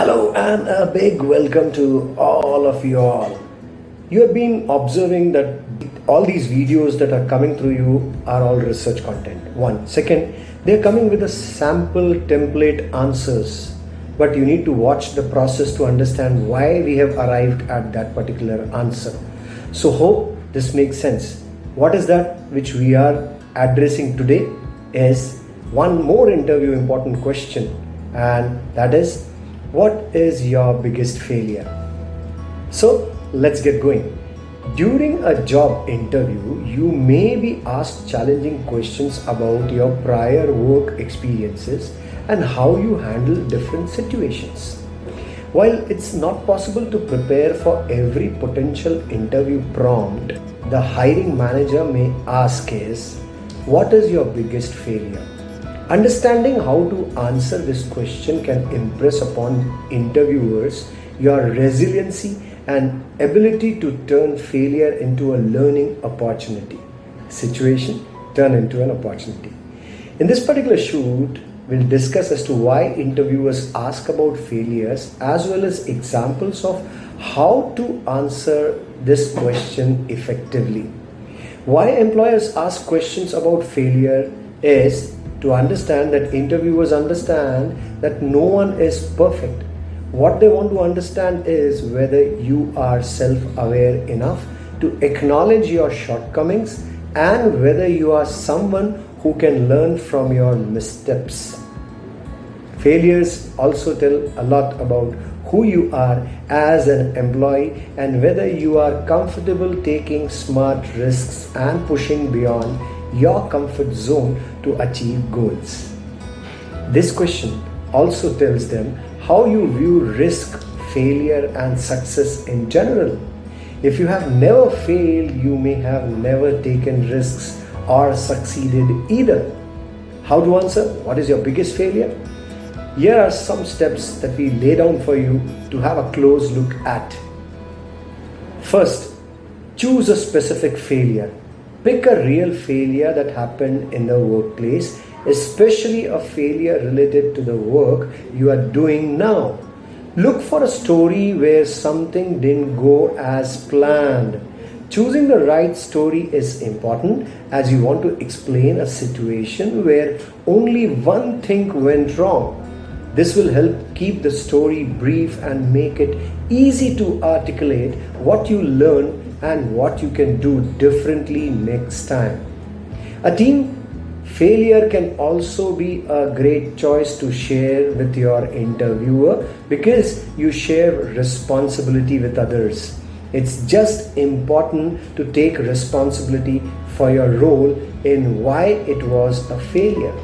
Hello and a big welcome to all of you all. You have been observing that all these videos that are coming through you are all research content. One. Second, they're coming with a sample template answers. But you need to watch the process to understand why we have arrived at that particular answer. So hope this makes sense. What is that which we are addressing today is one more interview important question and that is what is your biggest failure? So let's get going. During a job interview, you may be asked challenging questions about your prior work experiences and how you handle different situations. While it's not possible to prepare for every potential interview prompt, the hiring manager may ask is, what is your biggest failure? Understanding how to answer this question can impress upon interviewers your resiliency and ability to turn failure into a learning opportunity. Situation turn into an opportunity. In this particular shoot, we'll discuss as to why interviewers ask about failures as well as examples of how to answer this question effectively. Why employers ask questions about failure is to understand that interviewers understand that no one is perfect. What they want to understand is whether you are self aware enough to acknowledge your shortcomings and whether you are someone who can learn from your missteps. Failures also tell a lot about who you are as an employee and whether you are comfortable taking smart risks and pushing beyond your comfort zone to achieve goals. This question also tells them how you view risk, failure, and success in general. If you have never failed, you may have never taken risks or succeeded either. How to answer? What is your biggest failure? Here are some steps that we lay down for you to have a close look at. First, choose a specific failure. Pick a real failure that happened in the workplace, especially a failure related to the work you are doing now. Look for a story where something didn't go as planned. Choosing the right story is important as you want to explain a situation where only one thing went wrong. This will help keep the story brief and make it easy to articulate what you learned and what you can do differently next time. A team failure can also be a great choice to share with your interviewer because you share responsibility with others. It's just important to take responsibility for your role in why it was a failure.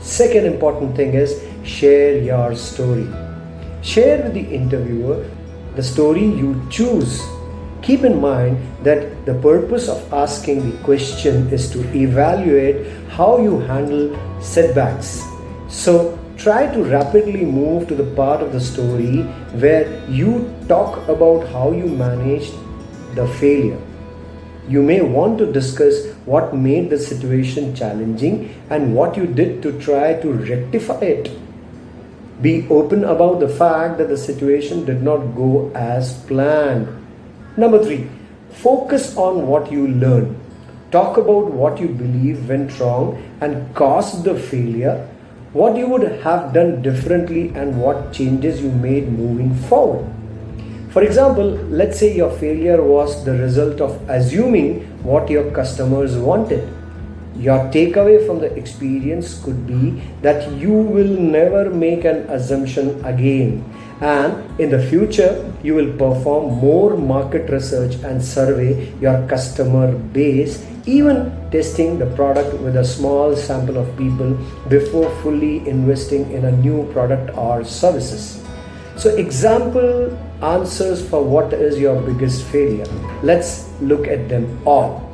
Second important thing is share your story. Share with the interviewer the story you choose Keep in mind that the purpose of asking the question is to evaluate how you handle setbacks. So try to rapidly move to the part of the story where you talk about how you managed the failure. You may want to discuss what made the situation challenging and what you did to try to rectify it. Be open about the fact that the situation did not go as planned Number three, focus on what you learn. Talk about what you believe went wrong and caused the failure, what you would have done differently, and what changes you made moving forward. For example, let's say your failure was the result of assuming what your customers wanted. Your takeaway from the experience could be that you will never make an assumption again. And in the future you will perform more market research and survey your customer base even testing the product with a small sample of people before fully investing in a new product or services. So example answers for what is your biggest failure. Let's look at them all.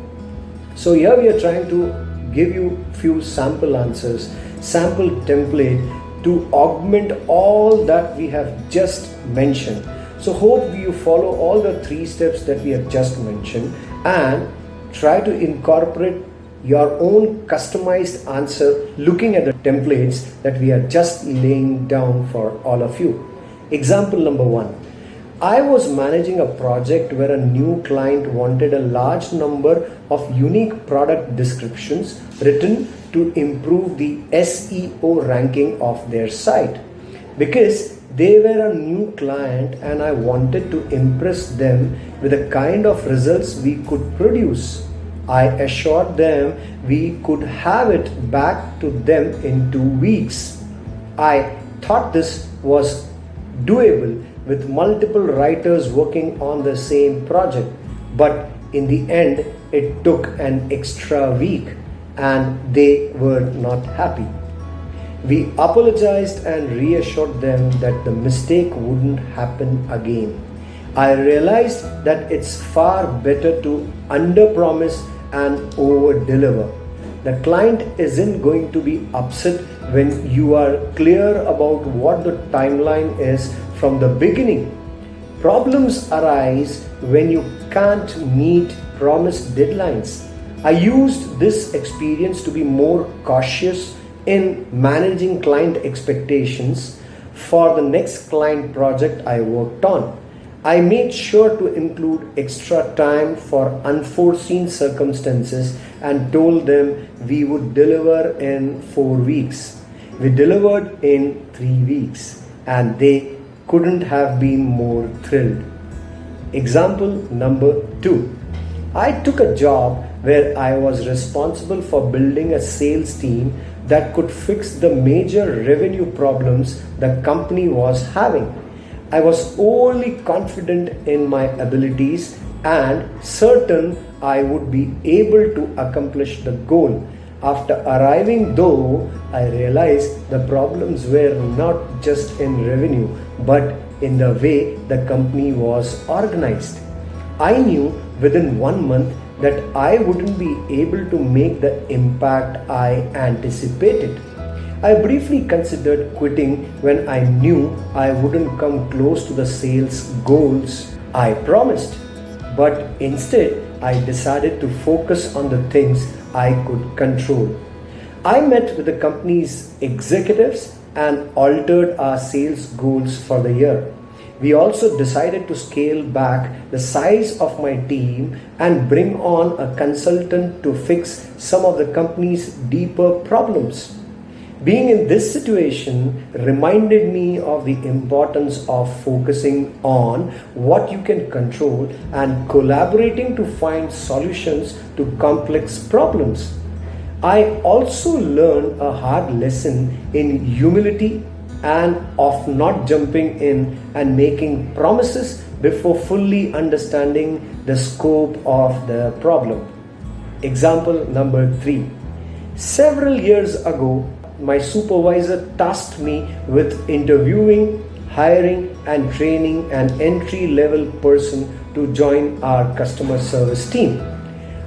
So here we are trying to give you few sample answers sample template to augment all that we have just mentioned. So hope you follow all the three steps that we have just mentioned and try to incorporate your own customized answer looking at the templates that we are just laying down for all of you. Example number one I was managing a project where a new client wanted a large number of unique product descriptions written to improve the SEO ranking of their site because they were a new client and I wanted to impress them with the kind of results we could produce. I assured them we could have it back to them in two weeks. I thought this was doable with multiple writers working on the same project, but in the end, it took an extra week and they were not happy. We apologized and reassured them that the mistake wouldn't happen again. I realized that it's far better to underpromise and over-deliver. The client isn't going to be upset when you are clear about what the timeline is from the beginning. Problems arise when you can't meet promised deadlines. I used this experience to be more cautious in managing client expectations for the next client project I worked on. I made sure to include extra time for unforeseen circumstances and told them we would deliver in four weeks. We delivered in three weeks and they couldn't have been more thrilled. Example number two. I took a job where I was responsible for building a sales team that could fix the major revenue problems the company was having. I was wholly confident in my abilities and certain I would be able to accomplish the goal. After arriving, though, I realized the problems were not just in revenue but in the way the company was organized. I knew within one month that I wouldn't be able to make the impact I anticipated. I briefly considered quitting when I knew I wouldn't come close to the sales goals I promised. But instead, I decided to focus on the things I could control. I met with the company's executives and altered our sales goals for the year we also decided to scale back the size of my team and bring on a consultant to fix some of the company's deeper problems. Being in this situation reminded me of the importance of focusing on what you can control and collaborating to find solutions to complex problems. I also learned a hard lesson in humility and of not jumping in and making promises before fully understanding the scope of the problem. Example number three. Several years ago, my supervisor tasked me with interviewing, hiring, and training an entry level person to join our customer service team.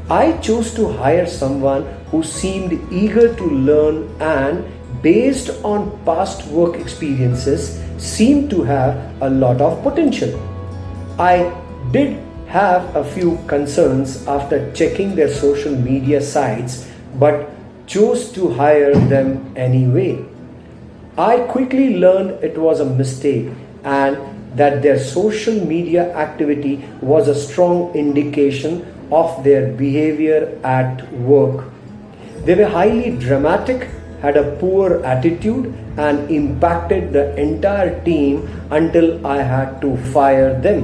I chose to hire someone who seemed eager to learn and based on past work experiences seemed to have a lot of potential. I did have a few concerns after checking their social media sites but chose to hire them anyway. I quickly learned it was a mistake and that their social media activity was a strong indication of their behavior at work. They were highly dramatic had a poor attitude and impacted the entire team until I had to fire them.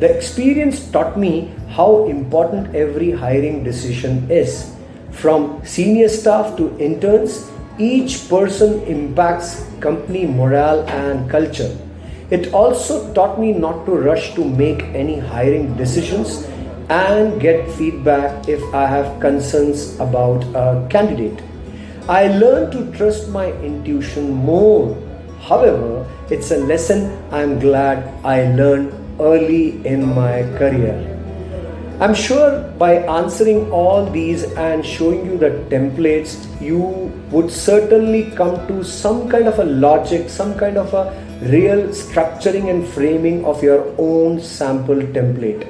The experience taught me how important every hiring decision is. From senior staff to interns, each person impacts company morale and culture. It also taught me not to rush to make any hiring decisions and get feedback if I have concerns about a candidate. I learned to trust my intuition more. However, it's a lesson I'm glad I learned early in my career. I'm sure by answering all these and showing you the templates, you would certainly come to some kind of a logic, some kind of a real structuring and framing of your own sample template.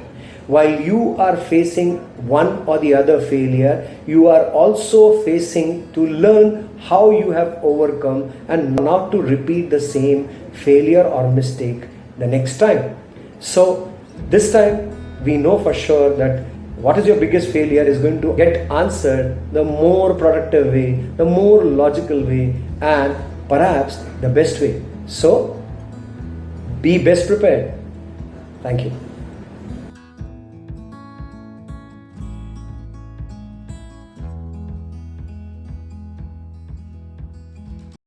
while you are facing one or the other failure, you are also facing to learn how you have overcome and not to repeat the same failure or mistake the next time. So, this time we know for sure that what is your biggest failure is going to get answered the more productive way, the more logical way, and perhaps the best way. So, be best prepared. Thank you.